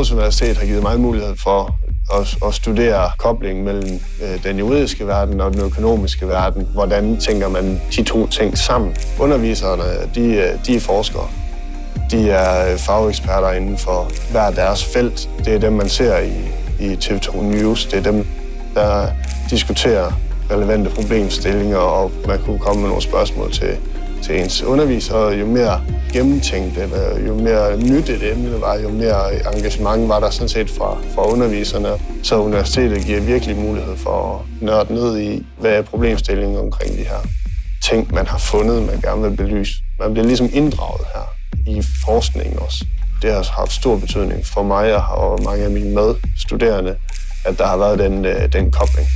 Aarhus Universitet har givet mig mulighed for at, at studere koblingen mellem øh, den juridiske verden og den økonomiske verden. Hvordan tænker man de to ting sammen? Underviserne, de, øh, de er forskere. De er øh, fageksperter inden for hver deres felt. Det er dem, man ser i, i TV2 News. Det er dem, der diskuterer relevante problemstillinger, og man kunne komme med nogle spørgsmål til, til ens underviser. Jo mere gennemtænkt eller jo mere nyt et emne var, jo mere engagement var der sådan set fra, fra underviserne. Så universitetet giver virkelig mulighed for at nørde ned i, hvad er problemstillingen omkring de her ting, man har fundet, man gerne vil belyse. Man bliver ligesom inddraget her i forskningen også. Det har haft stor betydning for mig og mange af mine medstuderende, at der har været den, øh, den kobling.